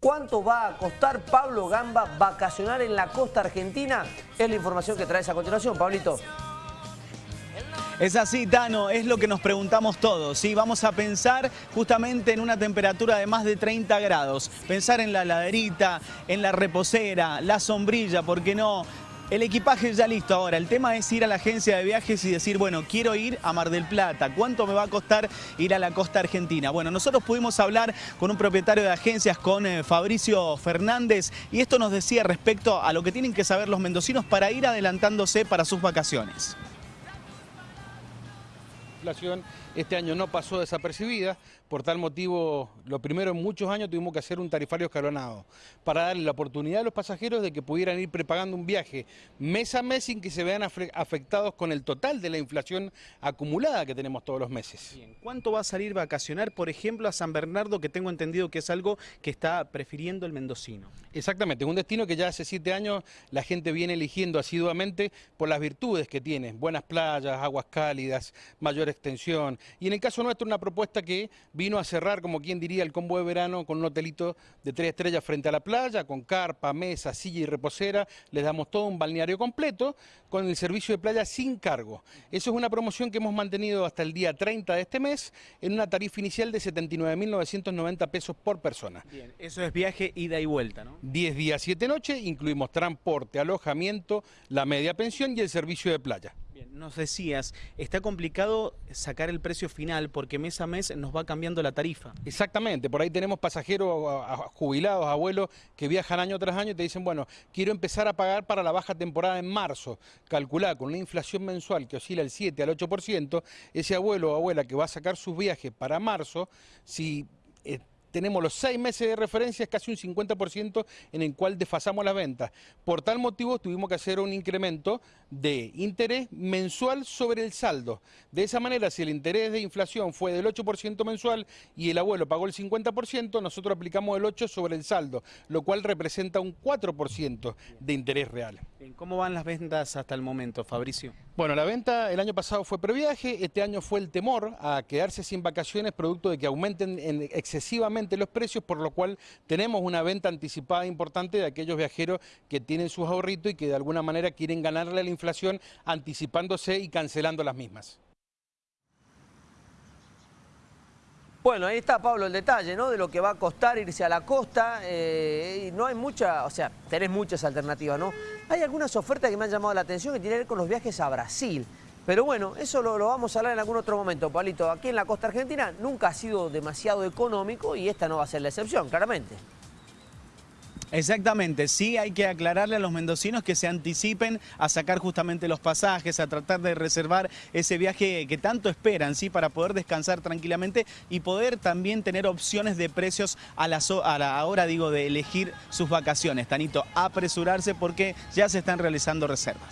¿Cuánto va a costar Pablo Gamba vacacionar en la costa argentina? Es la información que traes a continuación, Pablito. Es así, Tano, es lo que nos preguntamos todos. ¿sí? Vamos a pensar justamente en una temperatura de más de 30 grados. Pensar en la laderita, en la reposera, la sombrilla, ¿por qué no? El equipaje ya listo. Ahora, el tema es ir a la agencia de viajes y decir, bueno, quiero ir a Mar del Plata, ¿cuánto me va a costar ir a la costa argentina? Bueno, nosotros pudimos hablar con un propietario de agencias, con eh, Fabricio Fernández, y esto nos decía respecto a lo que tienen que saber los mendocinos para ir adelantándose para sus vacaciones inflación este año no pasó desapercibida, por tal motivo, lo primero en muchos años tuvimos que hacer un tarifario escalonado para darle la oportunidad a los pasajeros de que pudieran ir prepagando un viaje mes a mes sin que se vean afectados con el total de la inflación acumulada que tenemos todos los meses. ¿Cuánto va a salir vacacionar, por ejemplo, a San Bernardo, que tengo entendido que es algo que está prefiriendo el mendocino? Exactamente, es un destino que ya hace siete años la gente viene eligiendo asiduamente por las virtudes que tiene, buenas playas, aguas cálidas, mayor extensión, y en el caso nuestro una propuesta que vino a cerrar, como quien diría, el combo de verano con un hotelito de tres estrellas frente a la playa, con carpa, mesa, silla y reposera. Les damos todo un balneario completo con el servicio de playa sin cargo. Eso es una promoción que hemos mantenido hasta el día 30 de este mes en una tarifa inicial de 79.990 pesos por persona. Bien, eso es viaje ida y vuelta, ¿no? 10 días, 7 noches, incluimos transporte, alojamiento, la media pensión y el servicio de playa nos decías, está complicado sacar el precio final porque mes a mes nos va cambiando la tarifa. Exactamente, por ahí tenemos pasajeros jubilados, abuelos, que viajan año tras año y te dicen, bueno, quiero empezar a pagar para la baja temporada en marzo. Calculá con una inflación mensual que oscila el 7 al 8%, ese abuelo o abuela que va a sacar sus viajes para marzo, si eh, tenemos los seis meses de referencia, es casi un 50% en el cual desfasamos las ventas. Por tal motivo tuvimos que hacer un incremento de interés mensual sobre el saldo. De esa manera, si el interés de inflación fue del 8% mensual y el abuelo pagó el 50%, nosotros aplicamos el 8% sobre el saldo, lo cual representa un 4% de interés real. ¿Cómo van las ventas hasta el momento, Fabricio? Bueno, la venta el año pasado fue previaje, este año fue el temor a quedarse sin vacaciones producto de que aumenten excesivamente los precios, por lo cual tenemos una venta anticipada importante de aquellos viajeros que tienen sus ahorritos y que de alguna manera quieren ganarle a la inflación anticipándose y cancelando las mismas. Bueno, ahí está, Pablo, el detalle, ¿no? De lo que va a costar irse a la costa. Eh, no hay mucha, o sea, tenés muchas alternativas, ¿no? Hay algunas ofertas que me han llamado la atención que tienen que ver con los viajes a Brasil. Pero bueno, eso lo, lo, vamos a hablar en algún otro momento, Pablito. Aquí en la costa argentina nunca ha sido demasiado económico y esta no va a ser la excepción, claramente. Exactamente, sí hay que aclararle a los mendocinos que se anticipen a sacar justamente los pasajes, a tratar de reservar ese viaje que tanto esperan, sí, para poder descansar tranquilamente y poder también tener opciones de precios a la, a la hora, digo, de elegir sus vacaciones. Tanito, apresurarse porque ya se están realizando reservas.